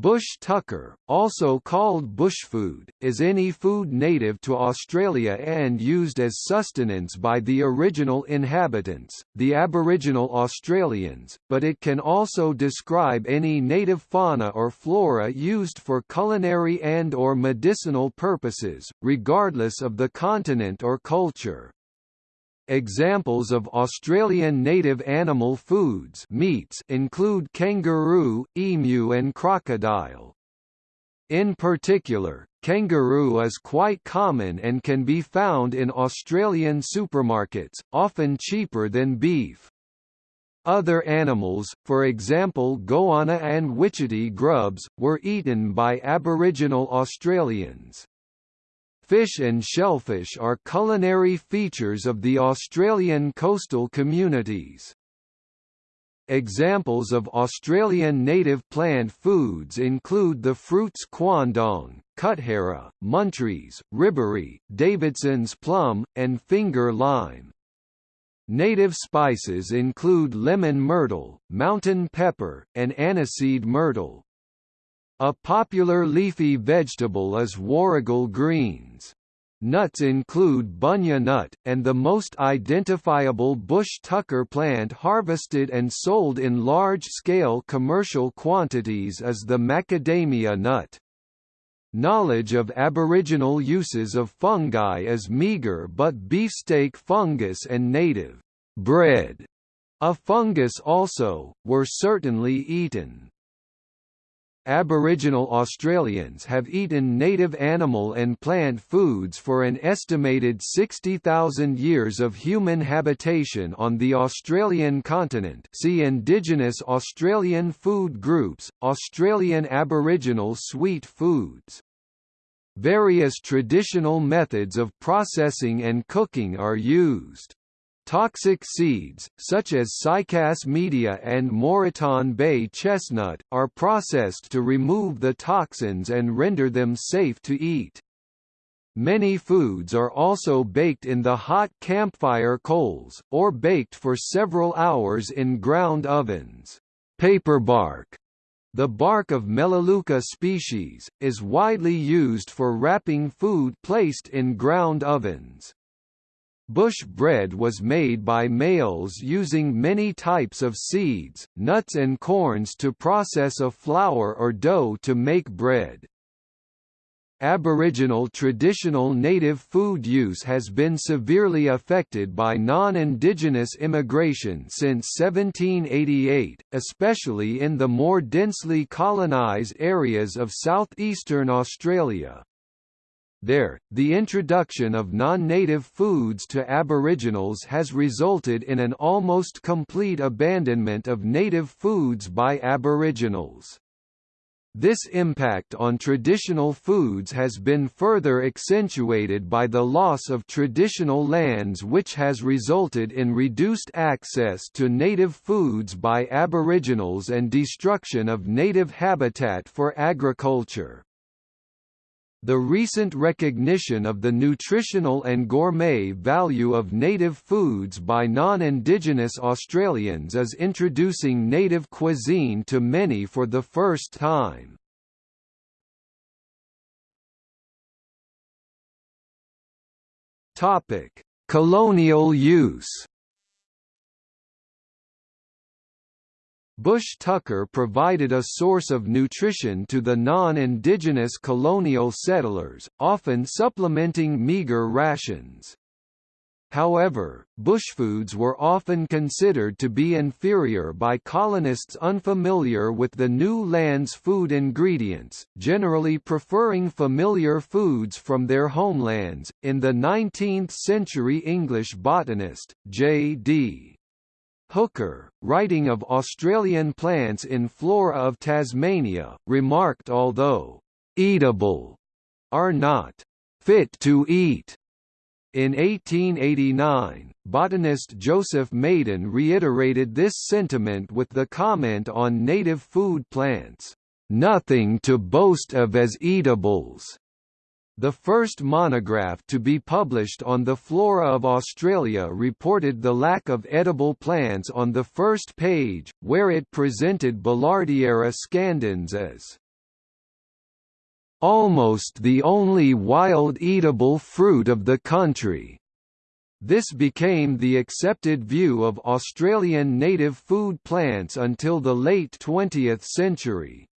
Bush tucker, also called bushfood, is any food native to Australia and used as sustenance by the original inhabitants, the Aboriginal Australians, but it can also describe any native fauna or flora used for culinary and or medicinal purposes, regardless of the continent or culture. Examples of Australian native animal foods meats include kangaroo, emu and crocodile. In particular, kangaroo is quite common and can be found in Australian supermarkets, often cheaper than beef. Other animals, for example goanna and witchetty grubs, were eaten by Aboriginal Australians. Fish and shellfish are culinary features of the Australian coastal communities. Examples of Australian native plant foods include the fruits quandong, kutjera, muntries, riberry, Davidson's plum, and finger lime. Native spices include lemon myrtle, mountain pepper, and aniseed myrtle. A popular leafy vegetable is warrigal greens. Nuts include bunya nut, and the most identifiable bush tucker plant harvested and sold in large-scale commercial quantities is the macadamia nut. Knowledge of aboriginal uses of fungi is meager but beefsteak fungus and native bread, a fungus also, were certainly eaten. Aboriginal Australians have eaten native animal and plant foods for an estimated 60,000 years of human habitation on the Australian continent see Indigenous Australian food groups, Australian Aboriginal sweet foods. Various traditional methods of processing and cooking are used. Toxic seeds, such as cycas media and Moreton Bay chestnut, are processed to remove the toxins and render them safe to eat. Many foods are also baked in the hot campfire coals, or baked for several hours in ground ovens. Paper bark the bark of Melaleuca species, is widely used for wrapping food placed in ground ovens. Bush bread was made by males using many types of seeds, nuts and corns to process a flour or dough to make bread. Aboriginal traditional native food use has been severely affected by non-indigenous immigration since 1788, especially in the more densely colonised areas of southeastern Australia. There, the introduction of non-native foods to Aboriginals has resulted in an almost complete abandonment of native foods by Aboriginals. This impact on traditional foods has been further accentuated by the loss of traditional lands which has resulted in reduced access to native foods by Aboriginals and destruction of native habitat for agriculture. The recent recognition of the nutritional and gourmet value of native foods by non-Indigenous Australians is introducing native cuisine to many for the first time. Colonial use Bush tucker provided a source of nutrition to the non-indigenous colonial settlers, often supplementing meager rations. However, bushfoods were often considered to be inferior by colonists unfamiliar with the new land's food ingredients, generally preferring familiar foods from their homelands. In the 19th century English botanist, J.D. Hooker, writing of Australian plants in Flora of Tasmania, remarked although «eatable» are not «fit to eat». In 1889, botanist Joseph Maiden reiterated this sentiment with the comment on native food plants, "...nothing to boast of as eatables." The first monograph to be published on the flora of Australia reported the lack of edible plants on the first page, where it presented Billardiera scandens as almost the only wild eatable fruit of the country. This became the accepted view of Australian native food plants until the late 20th century.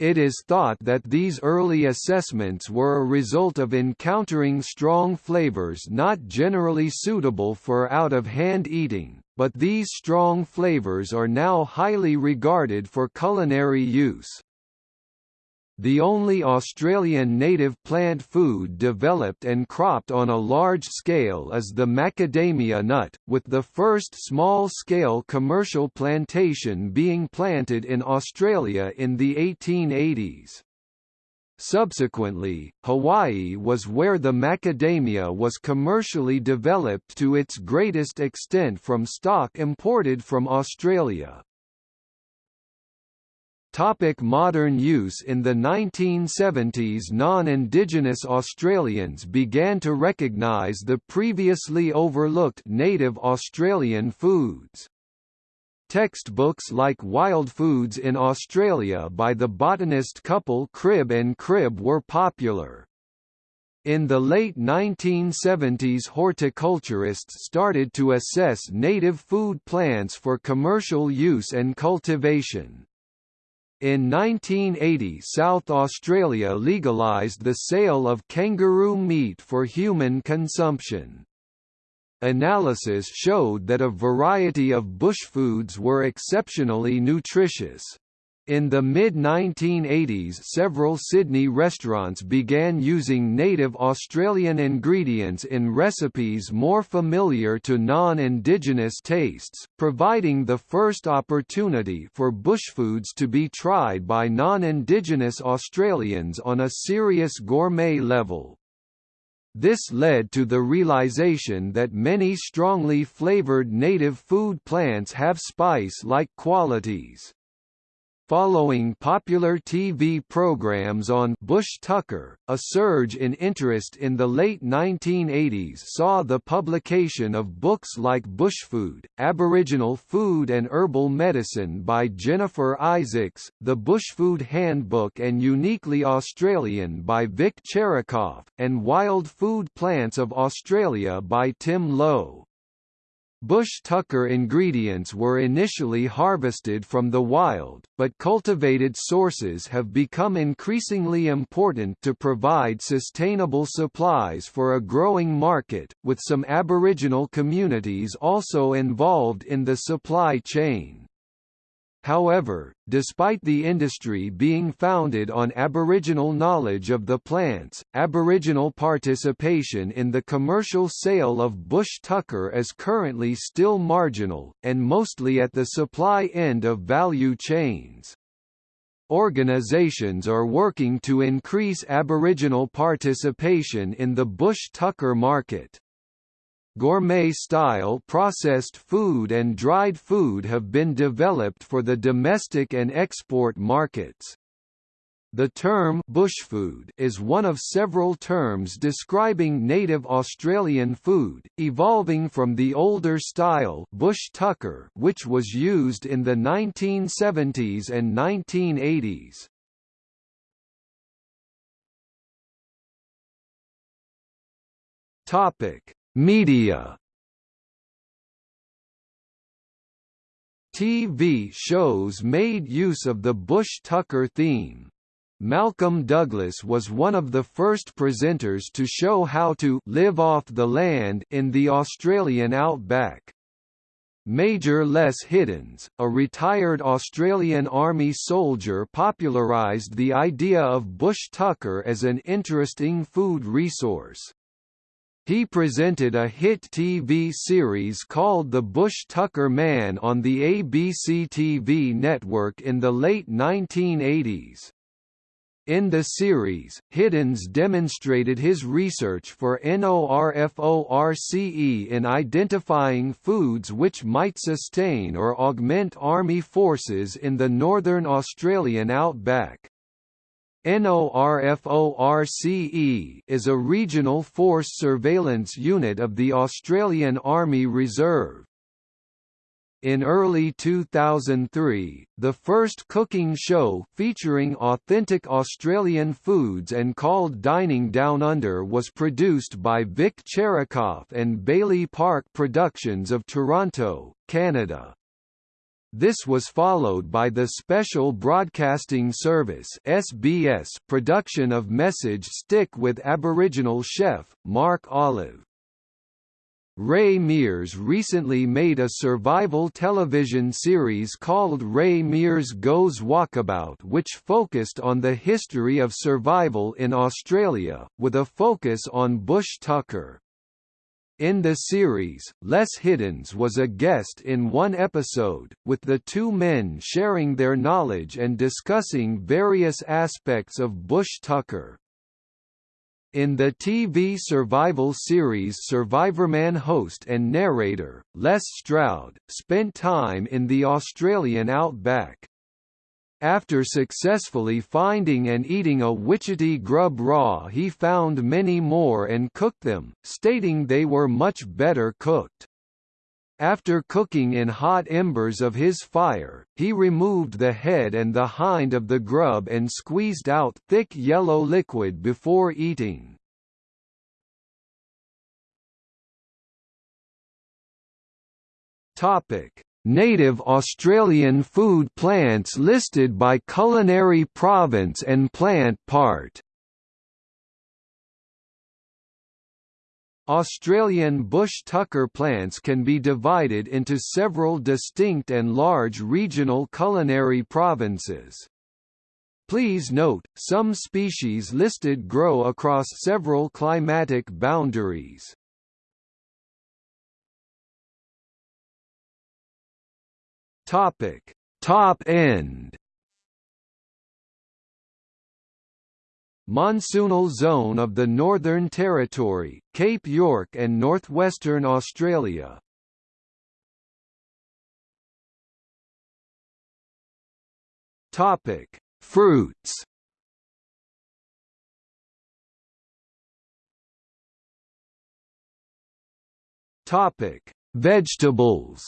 It is thought that these early assessments were a result of encountering strong flavors not generally suitable for out-of-hand eating, but these strong flavors are now highly regarded for culinary use. The only Australian native plant food developed and cropped on a large scale is the macadamia nut, with the first small-scale commercial plantation being planted in Australia in the 1880s. Subsequently, Hawaii was where the macadamia was commercially developed to its greatest extent from stock imported from Australia. Topic modern use In the 1970s non-Indigenous Australians began to recognise the previously overlooked native Australian foods. Textbooks like Wild Foods in Australia by the botanist couple Cribb and Cribb were popular. In the late 1970s horticulturists started to assess native food plants for commercial use and cultivation. In 1980 South Australia legalised the sale of kangaroo meat for human consumption. Analysis showed that a variety of bush foods were exceptionally nutritious. In the mid-1980s several Sydney restaurants began using native Australian ingredients in recipes more familiar to non-Indigenous tastes, providing the first opportunity for bushfoods to be tried by non-Indigenous Australians on a serious gourmet level. This led to the realization that many strongly flavored native food plants have spice-like qualities. Following popular TV programs on Bush Tucker, a surge in interest in the late 1980s saw the publication of books like Bushfood, Aboriginal Food and Herbal Medicine by Jennifer Isaacs, The Bushfood Handbook and Uniquely Australian by Vic Cherikoff, and Wild Food Plants of Australia by Tim Low. Bush tucker ingredients were initially harvested from the wild, but cultivated sources have become increasingly important to provide sustainable supplies for a growing market, with some Aboriginal communities also involved in the supply chain. However, despite the industry being founded on Aboriginal knowledge of the plants, Aboriginal participation in the commercial sale of bush tucker is currently still marginal, and mostly at the supply end of value chains. Organizations are working to increase Aboriginal participation in the bush tucker market. Gourmet-style processed food and dried food have been developed for the domestic and export markets. The term bushfood is one of several terms describing native Australian food, evolving from the older style bush tucker which was used in the 1970s and 1980s. Topic: Media TV shows made use of the Bush-Tucker theme. Malcolm Douglas was one of the first presenters to show how to live off the land in the Australian outback. Major Les Hiddens, a retired Australian Army soldier popularised the idea of bush tucker as an interesting food resource. He presented a hit TV series called The Bush Tucker Man on the ABC TV network in the late 1980s. In the series, Hiddens demonstrated his research for NORFORCE in identifying foods which might sustain or augment Army forces in the Northern Australian outback. NORFORCE is a regional force surveillance unit of the Australian Army Reserve. in early 2003, the first cooking show featuring authentic Australian foods and called Dining Down Under was produced by Vic Cherikoff and Bailey Park Productions of Toronto, Canada. This was followed by the Special Broadcasting Service (SBS) production of Message Stick with Aboriginal chef Mark Olive. Ray Mears recently made a survival television series called Ray Mears Goes Walkabout which focused on the history of survival in Australia, with a focus on bush tucker. In the series, Les Hiddens was a guest in one episode, with the two men sharing their knowledge and discussing various aspects of bush tucker. In the TV survival series Survivorman host and narrator, Les Stroud, spent time in the Australian outback. After successfully finding and eating a witchetty grub raw he found many more and cooked them, stating they were much better cooked. After cooking in hot embers of his fire, he removed the head and the hind of the grub and squeezed out thick yellow liquid before eating. Topic: Native Australian food plants listed by culinary province and plant part Australian bush tucker plants can be divided into several distinct and large regional culinary provinces. Please note, some species listed grow across several climatic boundaries. Topic: Top end. Monsoonal zone of the Northern Territory, Cape York and northwestern Australia. Topic: Fruits. Topic: Vegetables.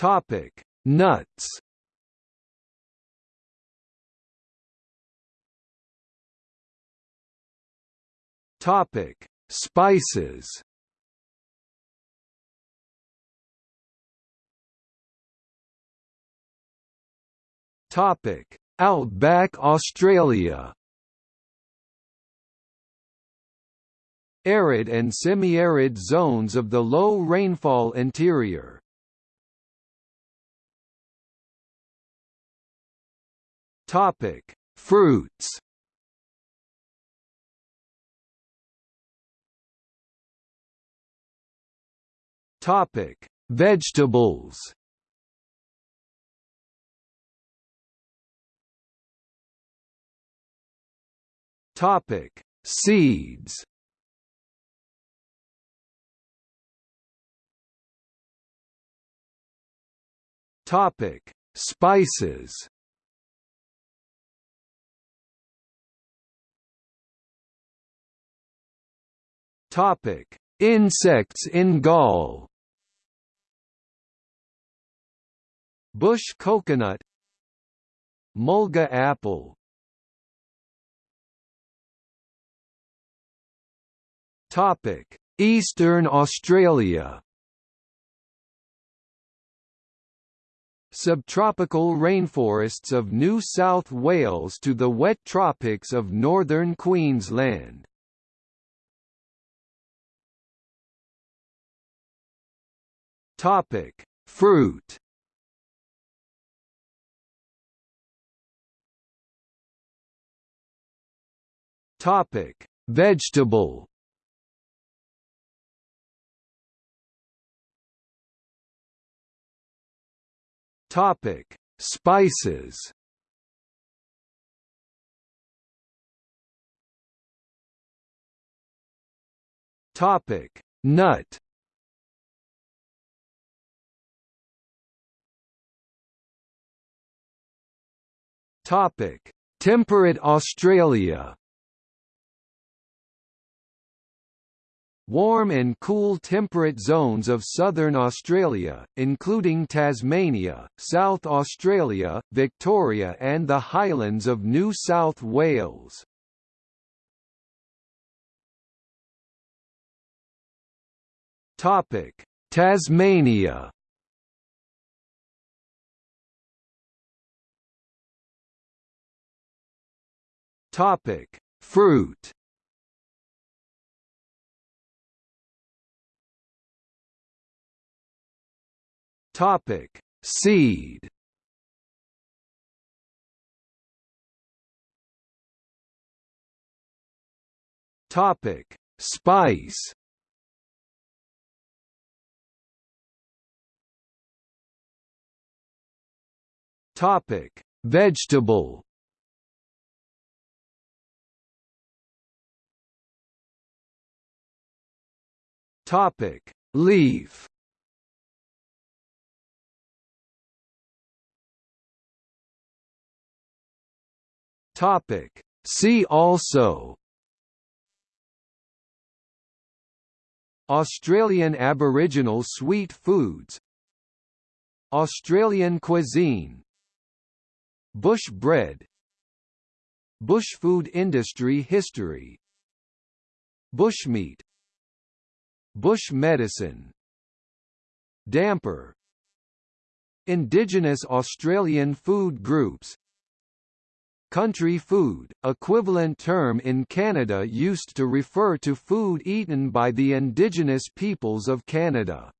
Topic: Nuts. Topic: Spices. Topic: Outback Australia. Arid and semi-arid zones of the low rainfall interior. Topic: Fruits. Topic: Vegetables. Topic: Seeds. Topic: Spices. Topic: Insects in gall. Bush coconut. Mulga apple. Topic: Eastern Australia. Subtropical rainforests of New South Wales to the wet tropics of northern Queensland Topic: Fruit. Topic: Vegetable. Topic: Spices. Topic: Nut. Topic: Temperate Australia. warm and cool temperate zones of southern Australia, including Tasmania, South Australia, Victoria and the Highlands of New South Wales. Tasmania Topic: Fruit. Topic: Seed. Topic: Spice. Topic: Vegetable. Topic: Leaf. Topic: See also. Australian Aboriginal sweet foods. Australian cuisine. Bush bread. Bush food industry history. Bushmeat Bush medicine. Damper. Indigenous Australian food groups. Country food, equivalent term in Canada used to refer to food eaten by the Indigenous peoples of Canada.